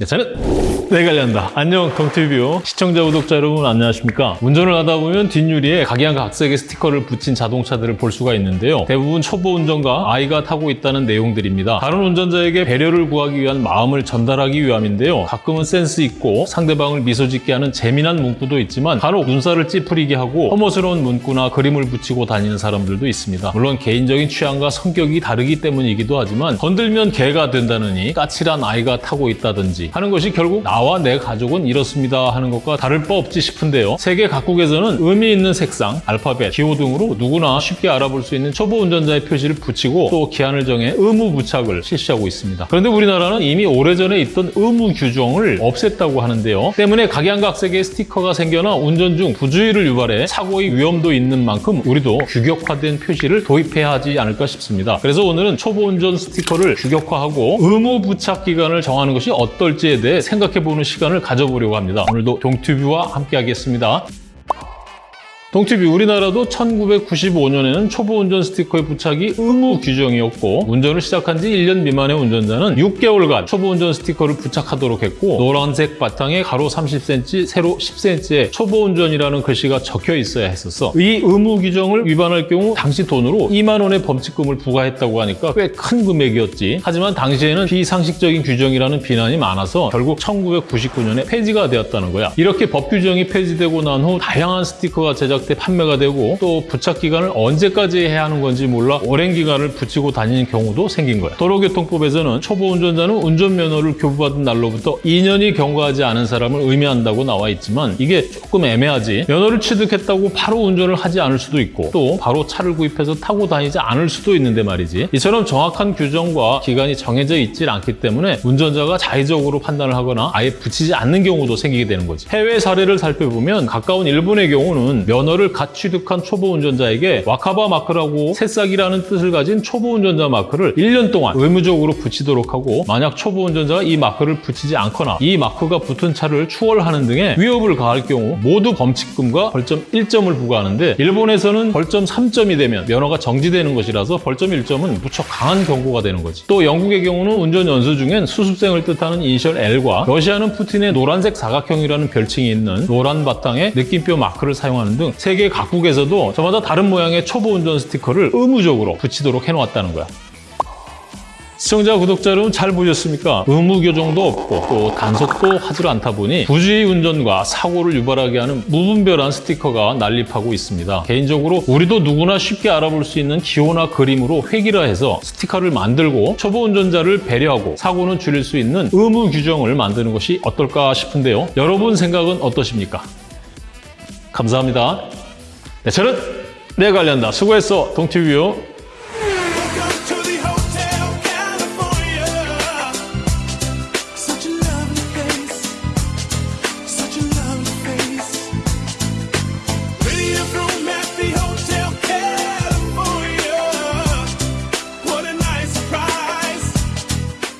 네, 저는 내 관련다. 안녕 동티뷰 시청자 구독자 여러분 안녕하십니까? 운전을 하다 보면 뒷유리에 각양각색의 스티커를 붙인 자동차들을 볼 수가 있는데요. 대부분 초보 운전가 아이가 타고 있다는 내용들입니다. 다른 운전자에게 배려를 구하기 위한 마음을 전달하기 위함인데요. 가끔은 센스 있고 상대방을 미소 짓게 하는 재미난 문구도 있지만 간혹 눈살을 찌푸리게 하고 혐오스러운 문구나 그림을 붙이고 다니는 사람들도 있습니다. 물론 개인적인 취향과 성격이 다르기 때문이기도 하지만 건들면 개가 된다느니 까칠한 아이가 타고 있다든지 하는 것이 결국 나와 내 가족은 이렇습니다 하는 것과 다를 바 없지 싶은데요. 세계 각국에서는 의미 있는 색상, 알파벳, 기호 등으로 누구나 쉽게 알아볼 수 있는 초보 운전자의 표시를 붙이고 또 기한을 정해 의무 부착을 실시하고 있습니다. 그런데 우리나라는 이미 오래전에 있던 의무 규정을 없앴다고 하는데요. 때문에 각양각색의 스티커가 생겨나 운전 중 부주의를 유발해 사고의 위험도 있는 만큼 우리도 규격화된 표시를 도입해야 하지 않을까 싶습니다. 그래서 오늘은 초보 운전 스티커를 규격화하고 의무 부착 기간을 정하는 것이 어떨지 에 대해 생각해보는 시간을 가져보려고 합니다. 오늘도 동튜브와 함께 하겠습니다. 동티비 우리나라도 1995년에는 초보 운전 스티커의 부착이 의무 규정이었고 운전을 시작한 지 1년 미만의 운전자는 6개월간 초보 운전 스티커를 부착하도록 했고 노란색 바탕에 가로 30cm, 세로 10cm의 초보 운전이라는 글씨가 적혀 있어야 했었어. 이 의무 규정을 위반할 경우 당시 돈으로 2만 원의 범칙금을 부과했다고 하니까 꽤 큰 금액이었지. 하지만 당시에는 비상식적인 규정이라는 비난이 많아서 결국 1999년에 폐지가 되었다는 거야. 이렇게 법 규정이 폐지되고 난 후 다양한 스티커가 제작 때 판매가 되고 또 부착 기간을 언제까지 해야 하는 건지 몰라 오랜 기간을 붙이고 다니는 경우도 생긴 거야. 도로교통법에서는 초보 운전자는 운전면허를 교부받은 날로부터 2년이 경과하지 않은 사람을 의미한다고 나와 있지만 이게 조금 애매하지. 면허를 취득했다고 바로 운전을 하지 않을 수도 있고 또 바로 차를 구입해서 타고 다니지 않을 수도 있는데 말이지. 이처럼 정확한 규정과 기간이 정해져 있지 않기 때문에 운전자가 자의적으로 판단을 하거나 아예 붙이지 않는 경우도 생기게 되는 거지. 해외 사례를 살펴보면 가까운 일본의 경우는 면허 면허를 갓 취득한 초보 운전자에게 와카바 마크라고 새싹이라는 뜻을 가진 초보 운전자 마크를 1년 동안 의무적으로 붙이도록 하고 만약 초보 운전자가 이 마크를 붙이지 않거나 이 마크가 붙은 차를 추월하는 등의 위협을 가할 경우 모두 범칙금과 벌점 1점을 부과하는데 일본에서는 벌점 3점이 되면 면허가 정지되는 것이라서 벌점 1점은 무척 강한 경고가 되는 거지. 또 영국의 경우는 운전 연수 중엔 수습생을 뜻하는 이니셜 L과 러시아는 푸틴의 노란색 사각형이라는 별칭이 있는 노란 바탕에 느낌표 마크를 사용하는 등 세계 각국에서도 저마다 다른 모양의 초보 운전 스티커를 의무적으로 붙이도록 해놓았다는 거야. 시청자, 구독자 여러분 잘 보셨습니까? 의무 교정도 없고 또 단속도 하지 않다 보니 부주의 운전과 사고를 유발하게 하는 무분별한 스티커가 난립하고 있습니다. 개인적으로 우리도 누구나 쉽게 알아볼 수 있는 기호나 그림으로 획일화 해서 스티커를 만들고 초보 운전자를 배려하고 사고는 줄일 수 있는 의무 규정을 만드는 것이 어떨까 싶은데요. 여러분 생각은 어떠십니까? 감사합니다. 네, 저는 내 관련다. 수고했어, 동티뷰.